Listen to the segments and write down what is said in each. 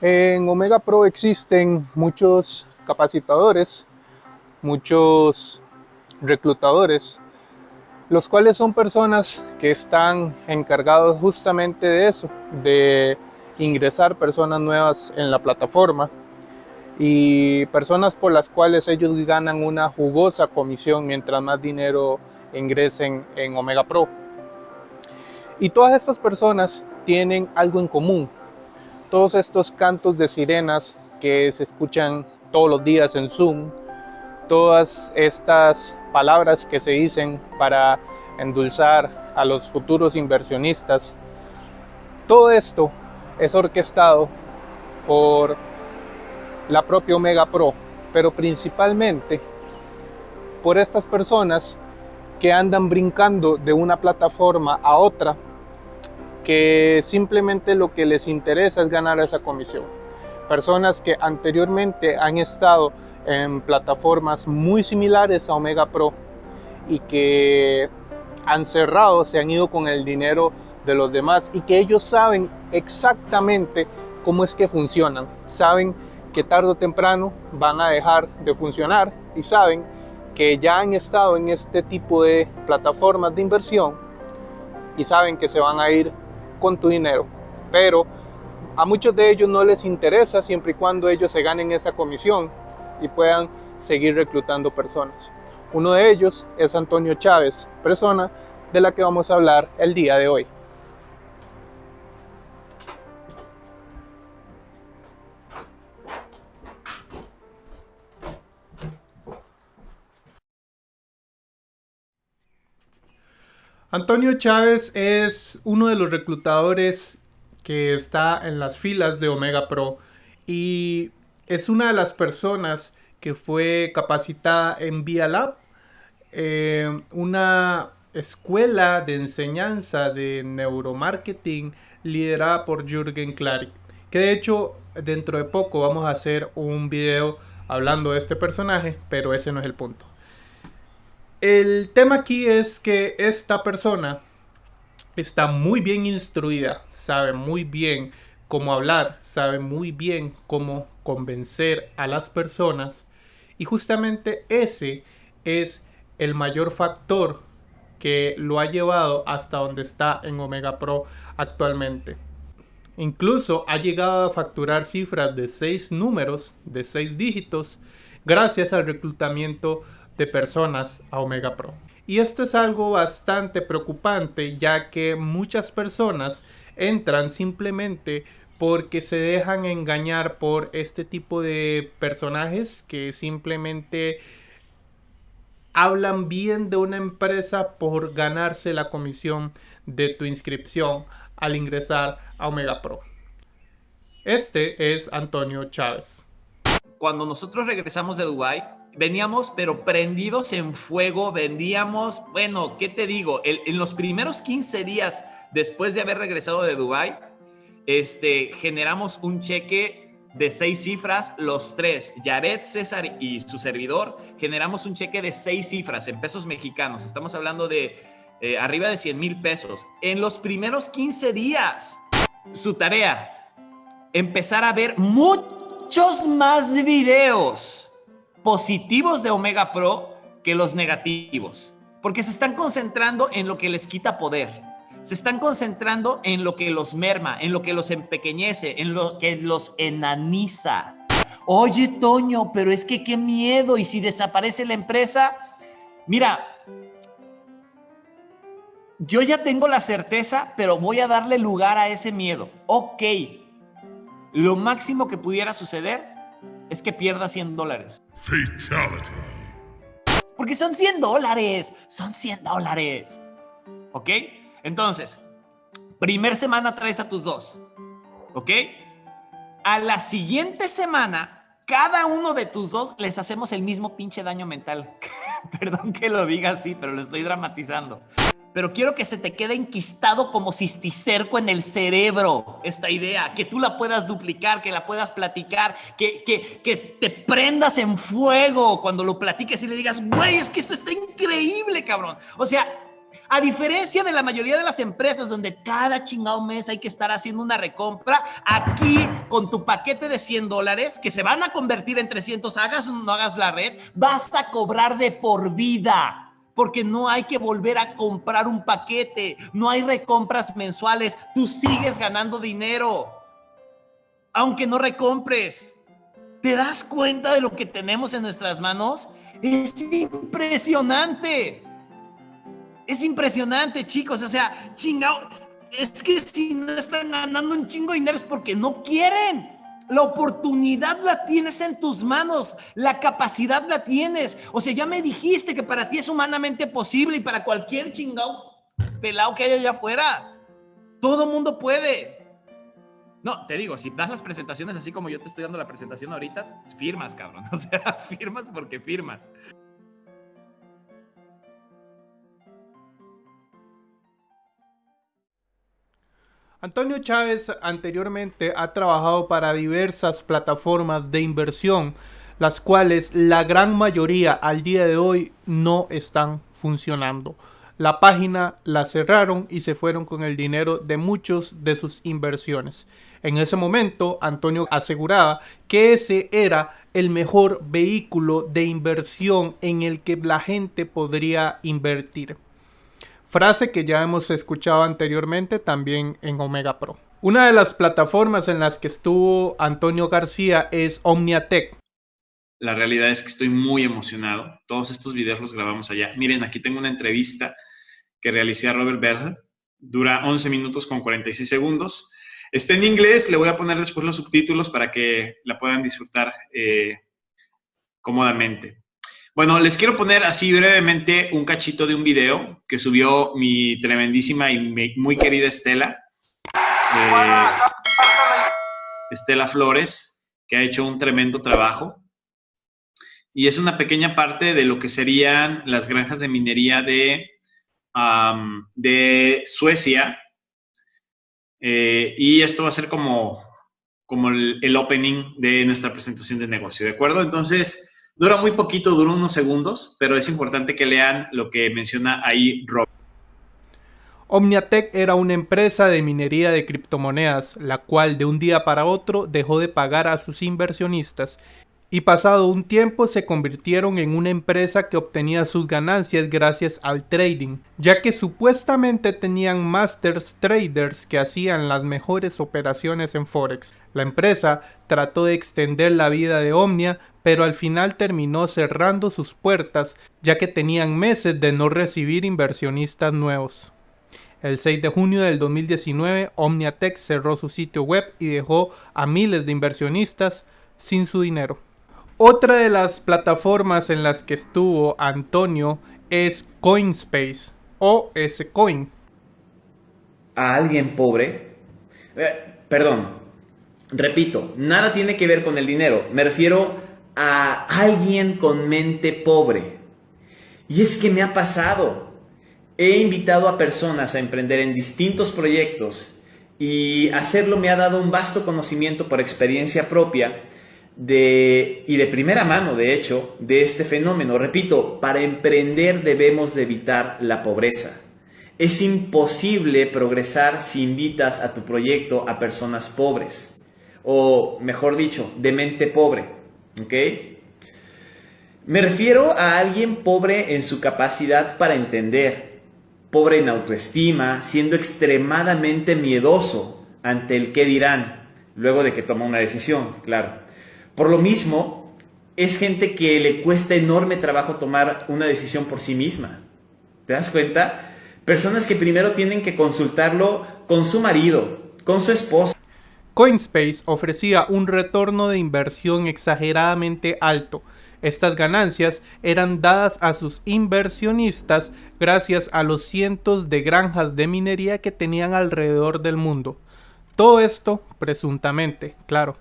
En Omega Pro existen muchos capacitadores, muchos reclutadores, los cuales son personas que están encargados justamente de eso, de ingresar personas nuevas en la plataforma y personas por las cuales ellos ganan una jugosa comisión mientras más dinero ingresen en Omega Pro. Y todas estas personas tienen algo en común. Todos estos cantos de sirenas que se escuchan todos los días en Zoom, todas estas palabras que se dicen para endulzar a los futuros inversionistas, todo esto es orquestado por la propia Omega Pro, pero principalmente por estas personas que andan brincando de una plataforma a otra, que simplemente lo que les interesa es ganar esa comisión. Personas que anteriormente han estado en plataformas muy similares a Omega Pro y que han cerrado, se han ido con el dinero de los demás y que ellos saben exactamente cómo es que funcionan. Saben que tarde o temprano van a dejar de funcionar y saben que ya han estado en este tipo de plataformas de inversión y saben que se van a ir con tu dinero. Pero a muchos de ellos no les interesa siempre y cuando ellos se ganen esa comisión y puedan seguir reclutando personas. Uno de ellos es Antonio Chávez, persona de la que vamos a hablar el día de hoy. Antonio Chávez es uno de los reclutadores que está en las filas de Omega Pro y es una de las personas que fue capacitada en Via Lab, eh, una escuela de enseñanza de neuromarketing liderada por Jürgen Klarik. Que de hecho dentro de poco vamos a hacer un video hablando de este personaje, pero ese no es el punto. El tema aquí es que esta persona está muy bien instruida, sabe muy bien cómo hablar, sabe muy bien cómo convencer a las personas y justamente ese es el mayor factor que lo ha llevado hasta donde está en Omega Pro actualmente. Incluso ha llegado a facturar cifras de seis números, de seis dígitos, gracias al reclutamiento de personas a Omega Pro. Y esto es algo bastante preocupante ya que muchas personas entran simplemente porque se dejan engañar por este tipo de personajes que simplemente hablan bien de una empresa por ganarse la comisión de tu inscripción al ingresar a Omega Pro. Este es Antonio Chávez. Cuando nosotros regresamos de Dubai, veníamos pero prendidos en fuego, vendíamos, bueno, ¿qué te digo? en los primeros 15 días después de haber regresado de Dubai, este, generamos un cheque de seis cifras, los tres, Yaret, César y su servidor, generamos un cheque de seis cifras en pesos mexicanos. Estamos hablando de eh, arriba de 100 mil pesos. En los primeros 15 días, su tarea, empezar a ver muchos más videos positivos de Omega Pro que los negativos, porque se están concentrando en lo que les quita poder, se están concentrando en lo que los merma, en lo que los empequeñece, en lo que los enaniza. Oye, Toño, pero es que qué miedo, y si desaparece la empresa, mira, yo ya tengo la certeza, pero voy a darle lugar a ese miedo. Ok, lo máximo que pudiera suceder es que pierda 100 dólares. Fatality. Porque son 100 dólares, son 100 dólares. ¿Ok? Entonces, primer semana traes a tus dos. ¿Ok? A la siguiente semana, cada uno de tus dos les hacemos el mismo pinche daño mental. Perdón que lo diga así, pero lo estoy dramatizando pero quiero que se te quede enquistado como cisticerco en el cerebro esta idea, que tú la puedas duplicar, que la puedas platicar, que, que, que te prendas en fuego cuando lo platiques y le digas, güey, es que esto está increíble, cabrón. O sea, A diferencia de la mayoría de las empresas donde cada chingado mes hay que estar haciendo una recompra, aquí con tu paquete de 100 dólares que se van a convertir en 300, hagas o no hagas la red, vas a cobrar de por vida porque no hay que volver a comprar un paquete, no hay recompras mensuales, tú sigues ganando dinero, aunque no recompres. ¿Te das cuenta de lo que tenemos en nuestras manos? Es impresionante. Es impresionante, chicos. O sea, chingado. Es que si no están ganando un chingo de dinero es porque no quieren. La oportunidad la tienes en tus manos, la capacidad la tienes. O sea, ya me dijiste que para ti es humanamente posible y para cualquier chingado pelado que haya allá afuera. Todo mundo puede. No, te digo, si das las presentaciones así como yo te estoy dando la presentación ahorita, firmas, cabrón. O sea, firmas porque firmas. Antonio Chávez anteriormente ha trabajado para diversas plataformas de inversión, las cuales la gran mayoría al día de hoy no están funcionando. La página la cerraron y se fueron con el dinero de muchos de sus inversiones. En ese momento, Antonio aseguraba que ese era el mejor vehículo de inversión en el que la gente podría invertir frase que ya hemos escuchado anteriormente también en Omega Pro. Una de las plataformas en las que estuvo Antonio García es Omniatech. La realidad es que estoy muy emocionado. Todos estos videos los grabamos allá. Miren, aquí tengo una entrevista que realicé a Robert Berger. Dura 11 minutos con 46 segundos. Está en inglés, le voy a poner después los subtítulos para que la puedan disfrutar eh, cómodamente. Bueno, les quiero poner así brevemente un cachito de un video que subió mi tremendísima y muy querida Estela. Eh, Estela Flores, que ha hecho un tremendo trabajo. Y es una pequeña parte de lo que serían las granjas de minería de, de Suecia. Eh, y esto va a ser como, como el, el opening de nuestra presentación de negocio, ¿de acuerdo? Entonces, Dura muy poquito, dura unos segundos, pero es importante que lean lo que menciona ahí Rob. Omniatech era una empresa de minería de criptomonedas, la cual de un día para otro dejó de pagar a sus inversionistas y pasado un tiempo se convirtieron en una empresa que obtenía sus ganancias gracias al trading, ya que supuestamente tenían masters traders que hacían las mejores operaciones en Forex. La empresa trató de extender la vida de Omnia, pero al final terminó cerrando sus puertas ya que tenían meses de no recibir inversionistas nuevos. El 6 de junio del 2019, Omniatech cerró su sitio web y dejó a miles de inversionistas sin su dinero. Otra de las plataformas en las que estuvo Antonio es Coinspace o S-Coin. A alguien pobre, eh, perdón, repito, nada tiene que ver con el dinero, me refiero a alguien con mente pobre. Y es que me ha pasado. He invitado a personas a emprender en distintos proyectos y hacerlo me ha dado un vasto conocimiento por experiencia propia de, y de primera mano, de hecho, de este fenómeno. Repito, para emprender debemos de evitar la pobreza. Es imposible progresar si invitas a tu proyecto a personas pobres, o mejor dicho, de mente pobre. Me refiero a alguien pobre en su capacidad para entender, pobre en autoestima, siendo extremadamente miedoso ante el qué dirán, luego de que toma una decisión, claro. Por lo mismo, es gente que le cuesta enorme trabajo tomar una decisión por sí misma. ¿Te das cuenta? Personas que primero tienen que consultarlo con su marido, con su esposa Coinspace ofrecía un retorno de inversión exageradamente alto. Estas ganancias eran dadas a sus inversionistas gracias a los cientos de granjas de minería que tenían alrededor del mundo. Todo esto, presuntamente, claro.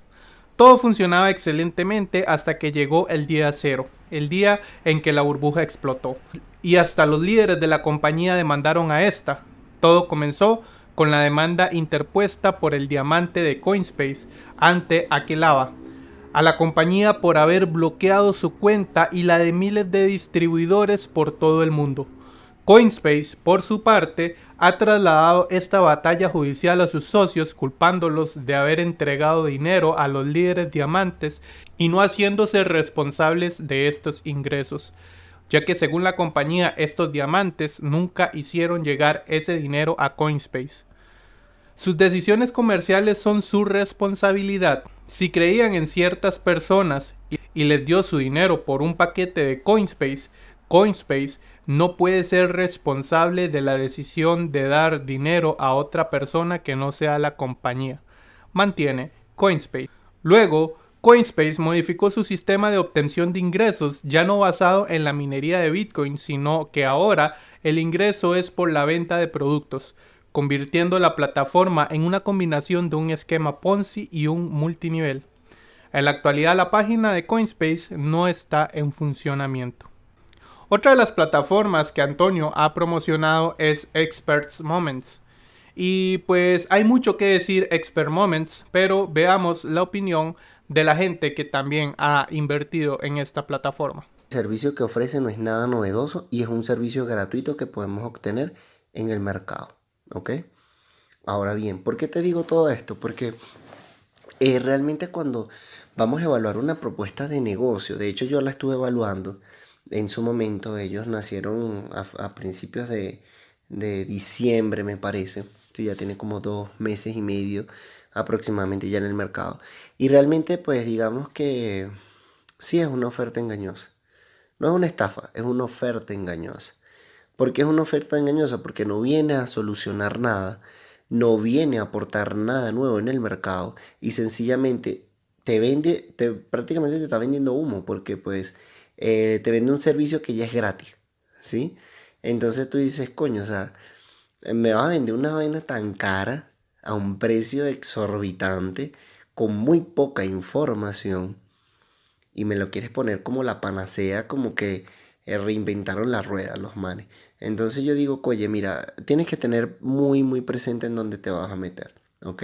Todo funcionaba excelentemente hasta que llegó el día cero, el día en que la burbuja explotó. Y hasta los líderes de la compañía demandaron a esta. Todo comenzó con la demanda interpuesta por el diamante de Coinspace ante Aquelava a la compañía por haber bloqueado su cuenta y la de miles de distribuidores por todo el mundo. Coinspace, por su parte, ha trasladado esta batalla judicial a sus socios culpándolos de haber entregado dinero a los líderes diamantes y no haciéndose responsables de estos ingresos, ya que según la compañía estos diamantes nunca hicieron llegar ese dinero a Coinspace. Sus decisiones comerciales son su responsabilidad. Si creían en ciertas personas y les dio su dinero por un paquete de Coinspace, Coinspace no puede ser responsable de la decisión de dar dinero a otra persona que no sea la compañía. Mantiene Coinspace. Luego, Coinspace modificó su sistema de obtención de ingresos ya no basado en la minería de Bitcoin, sino que ahora el ingreso es por la venta de productos, convirtiendo la plataforma en una combinación de un esquema Ponzi y un multinivel. En la actualidad la página de Coinspace no está en funcionamiento. Otra de las plataformas que Antonio ha promocionado es Experts Moments. Y pues hay mucho que decir Expert Moments, pero veamos la opinión de la gente que también ha invertido en esta plataforma. El servicio que ofrece no es nada novedoso y es un servicio gratuito que podemos obtener en el mercado. ¿Ok? Ahora bien, ¿por qué te digo todo esto? Porque eh, realmente cuando vamos a evaluar una propuesta de negocio, de hecho yo la estuve evaluando, en su momento. Ellos nacieron a, principios de, diciembre, me parece. ya tiene como dos meses y medio aproximadamente ya en el mercado. Y realmente, pues digamos que sí es una oferta engañosa. No es una estafa, es una oferta engañosa. ¿Por qué es una oferta engañosa? Porque no viene a solucionar nada, no viene a aportar nada nuevo en el mercado y sencillamente te vende, te, prácticamente te está vendiendo humo porque pues eh, te vende un servicio que ya es gratis, ¿sí? Entonces tú dices, coño, o sea, me va a vender una vaina tan cara a un precio exorbitante con muy poca información y me lo quieres poner como la panacea, como que eh, reinventaron la rueda los manes. Entonces yo digo, oye, mira, tienes que tener muy, muy presente en dónde te vas a meter, ¿ok?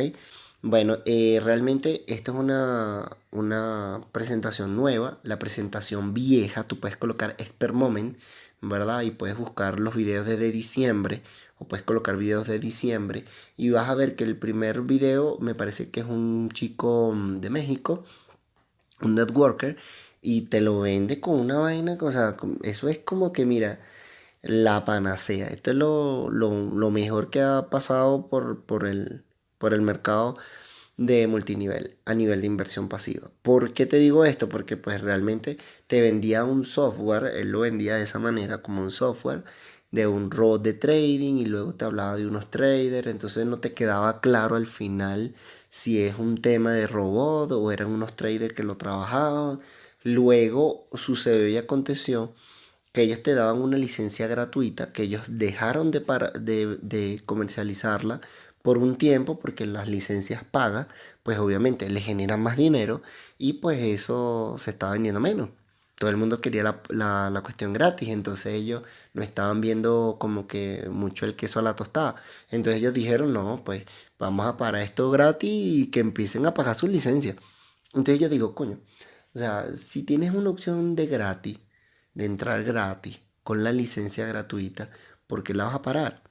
Bueno, eh, realmente esta es una, una presentación nueva. La presentación vieja, tú puedes colocar Expert Moment, ¿verdad? Y puedes buscar los videos desde diciembre o puedes colocar videos de diciembre y vas a ver que el primer video me parece que es un chico mm, de México, un networker, y te lo vende con una vaina, o sea, eso es como que, mira, la panacea. Esto es lo, lo mejor que ha pasado por, por el por el mercado de multinivel a nivel de inversión pasiva. ¿Por qué te digo esto? Porque pues realmente te vendía un software, él lo vendía de esa manera como un software de un robot de trading y luego te hablaba de unos traders, entonces no te quedaba claro al final si es un tema de robot o eran unos traders que lo trabajaban. Luego sucedió y aconteció que ellos te daban una licencia gratuita, que ellos dejaron de, de, de comercializarla por un tiempo porque las licencias pagas pues obviamente le generan más dinero y pues eso se está vendiendo menos. Todo el mundo quería la, la, cuestión gratis, entonces ellos no estaban viendo como que mucho el queso a la tostada. Entonces ellos dijeron, no, pues vamos a parar esto gratis y que empiecen a pagar su licencia. Entonces yo digo, coño, o sea, si tienes una opción de gratis, de entrar gratis, con la licencia gratuita, ¿por qué la vas a parar?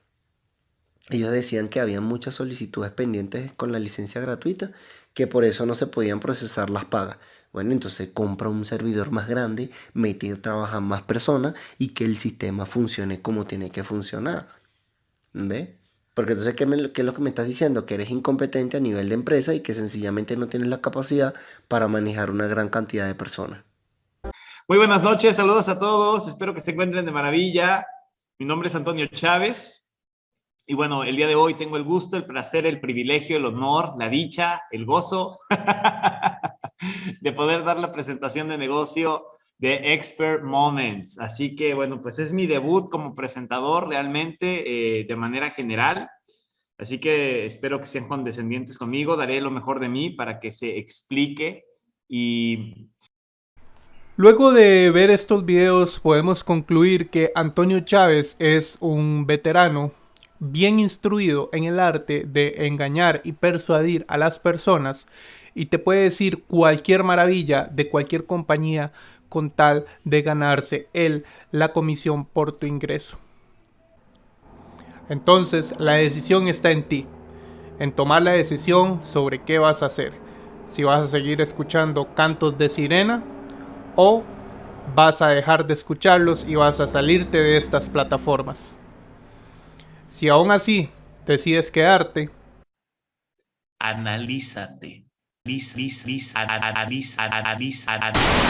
Ellos decían que había muchas solicitudes pendientes con la licencia gratuita, que por eso no se podían procesar las pagas. Bueno, entonces compra un servidor más grande, mete a trabajar más personas y que el sistema funcione como tiene que funcionar. ¿Ve? Porque entonces, ¿qué, es lo que me estás diciendo? Que eres incompetente a nivel de empresa y que sencillamente no tienes la capacidad para manejar una gran cantidad de personas. Muy buenas noches, saludos a todos, espero que se encuentren de maravilla. Mi nombre es Antonio Chávez, y bueno, el día de hoy tengo el gusto, el placer, el privilegio, el honor, la dicha, el gozo de poder dar la presentación de negocio de Expert Moments. Así que bueno, pues es mi debut como presentador realmente eh, de manera general. Así que espero que sean condescendientes conmigo, daré lo mejor de mí para que se explique y... Luego de ver estos videos podemos concluir que Antonio Chávez es un veterano bien instruido en el arte de engañar y persuadir a las personas y te puede decir cualquier maravilla de cualquier compañía con tal de ganarse él la comisión por tu ingreso. Entonces la decisión está en ti, en tomar la decisión sobre qué vas a hacer. Si vas a seguir escuchando cantos de sirena o vas a dejar de escucharlos y vas a salirte de estas plataformas. Si aún así decides quedarte, analízate. Liz, liz, liz, analiza, analiza, analiza.